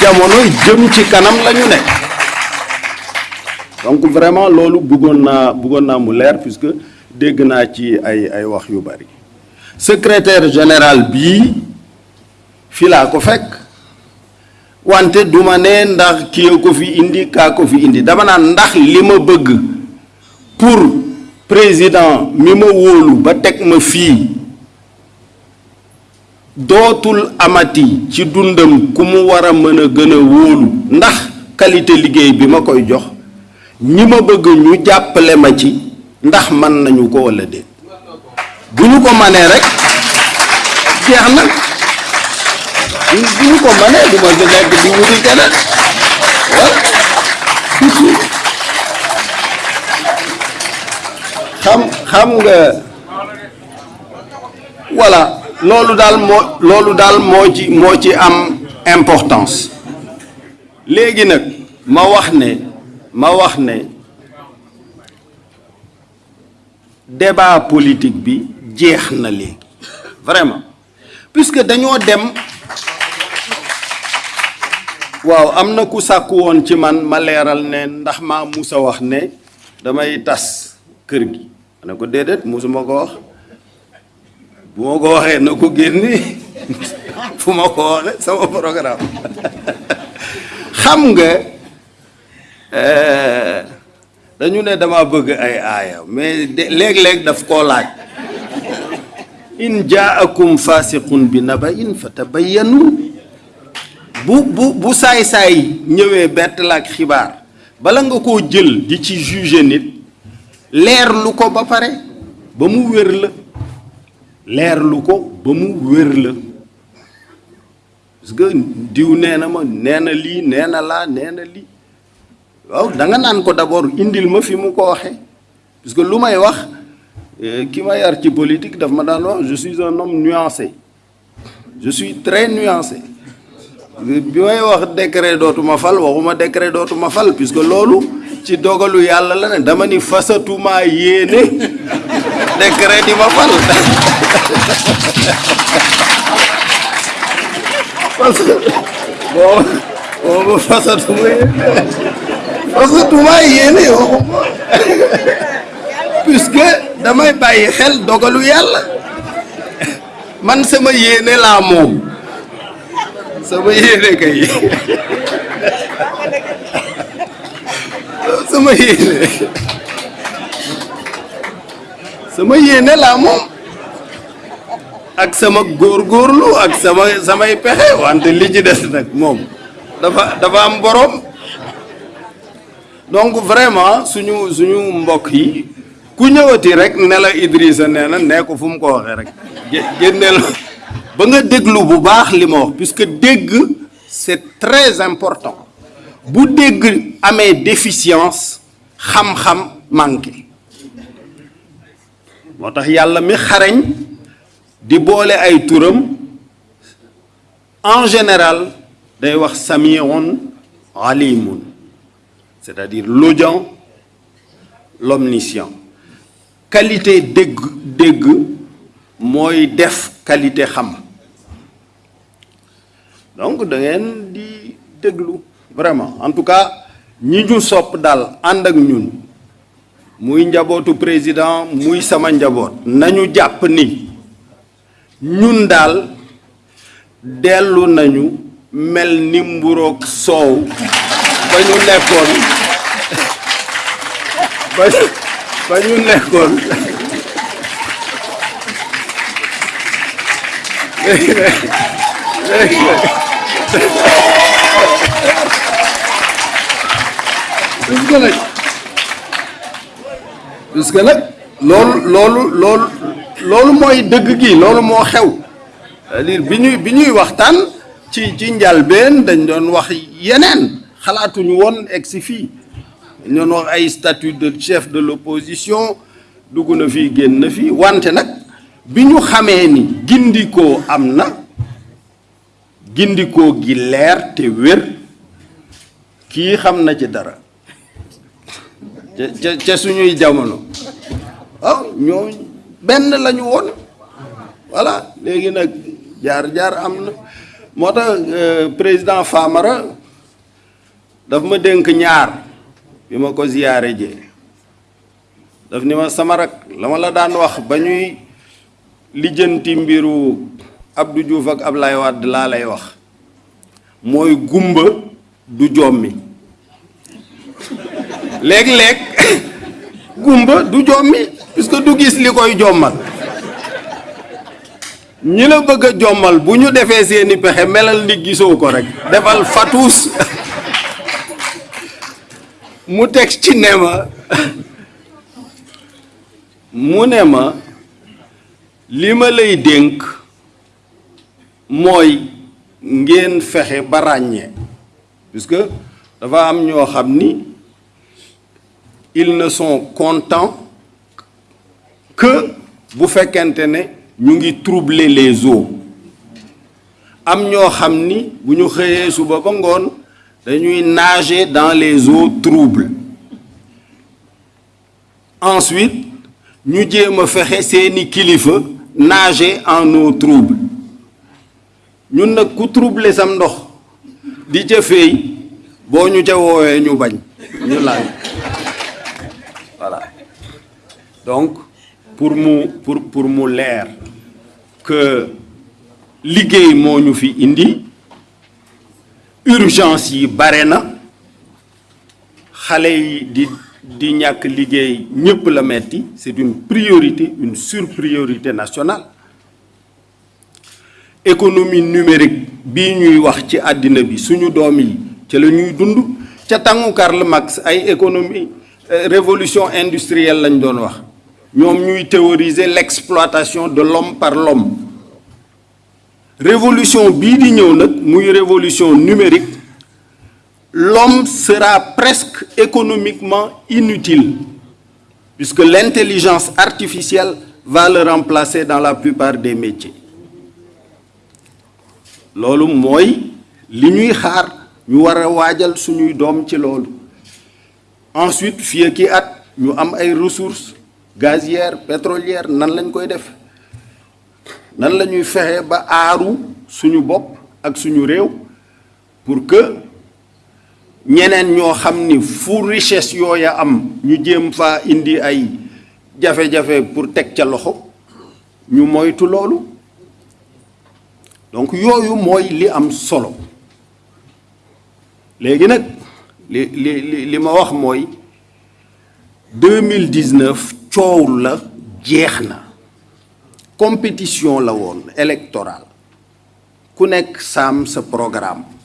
jamono jëm ci kanam la ñu donc vraiment loolu bëggoon naa bëggoon mu leer puisque dégg naa ci ay ay wax yu bari. Secrétaire général bii fii laa ko fekk. Wante duma ne ndax kii ko fi indi kaa ko fi indi. Dama naan ndax li ma bëgg pour président mi ma wóolu ba teg ma fii dootul amati ci dundam ku mu war a mën a gën a wóolu ndax qualité liggéey bi ma koy jox ñi ma bëgg ñu jàppale ma ci ndax man nañu ko walla déet. bu ñu ko manee rek jeex na. bu ñu ko manee du ma fi nekk di wuti xam xam nga voilà. Loolu daal moo am importance. Léegi nag ma débat politique bi jeex vraiment. Puisque dañoo dem waaw am na ku ci man ne ndax musa wax ne damay tas kër gi bu ma ko waxee na ko génne ko waxee sama programme xam nga dañu ne dama bëgg ay aaya mais léeg-léeg daf koo laaj in jaakum fasiqun bi naba'in fatabayyanu. Bu bu bu saay-saay ñëwee bett la ak xibaar bala nga koo jël di ci juger nit leer lu ko ba pare ba mu wér la leer lu ko ba mu wér la. Parce que diw nee na ma nee na lii nee na da nga d'abord indil ma fi mu ko waxee parce que lu may wax ki ma yar ci politique daf ma je suis un homme nuancé. Je suis très nuancé. Bi may wax décret dootuma fal waxuma décret dootuma fal puisque loolu ci dogalu la ne dama ni fasatuma décret di ma fal parce que boo boobu fasatuma yéene fasatuma yéene waxuma puisque damay bàyyi xel dogalu yàlla man sama yéene laa moom sama yéene kay sama yéene sama ak sama ak sama samay wante li ci dafa dafa am donc vraiment suñu suñu mbokk yi ku ñëwati rek puisque dégg c'est très important. Bu dégg amee déficience xam-xam manqué moo tax yàlla mi xarañ di boole ay turam en général day wax samiun alimun c'est-à-dire l'audient l'omniscient. Qualité dégg dégg mooy def qualité xam. Donc da ngeen di déglu vraiment. En tout cas ñi ñu sopp daal ànd ak ñun muy njabootu président muy sama njaboot. Nañu jàpp ni ñun daal dellu nañu mel ni mburoog soow ba ñu nekkoon ba léegi nag nag puisque nag loolu loolu loolu loolu gi c'est-à-dire bi ñuy ci ci njalbeen dañ doon wax statut de chef de l'opposition wante ni ca suñuy jamono. Waaw ñoo benn lañu woon. Voilà léegi nag jaar-jaar am na. Moo tax président Famara daf ma dénk ñaar bi ma ko ziyaare jee. Daf ni ma sama rak la ma la daan wax ba ñuy lijjanti mbiru Abdou Diouf ak Ablaye Wade laa lay wax. Mooy gumba du jommi léeg-léeg gumba du jommi puisque du gis li koy jommal. Ñi la bëgg a jommal bu ñu defee seeni pexe melal ni gisoo ko rek. Defal fatuus mu teg ci ne ma mu ne ma li ma lay dénk mooy ngeen fexe ba ràññee. Puisque dafa am ñoo xam ni ils ne sont contents que bu fekkente ne ñu troubler les eaux. Am ñoo xam ni nager dans les eaux troubles. Ensuite ñu jéem a fexe seeni kilifa nager en eau trouble ñun nag ku troubler sam ndox di ca feey boo ñu ca donc pour mu pour pour mu leer que liggéey moo fi indi urgence yi bare na yi di di ñàkk liggéey ñépp la metti c'est une priorité une surpriorité nationale. Économie numérique bii ñuy wax ci àddina bi suñu doom yi ca la ñuy dund ca tàngu Karl Marx ay économie révolution industrielle lañ doon wax ñoom ñuy théoriser l'exploitation de l'homme par l'homme. Révolution bii révolution numérique l'homme sera presque économiquement inutile puisque l'intelligence artificielle va le remplacer dans la plupart des métiers. Loolu mooy li ñuy xaar ñu ensuite fii at ressources gazières pétrolières nan lañ koy def? Nan ba suñu ak suñu pour que ñeneen ñoo xam ni fu richesse yooya am ñu jéem faa indi ay jafe-jafe pour teg ca loxo ñu donc yooyu mooy li am solo. Léegi nag li li li ma wax mooy 2019 coow la compétition la électorale. Ku nekk saam sa programme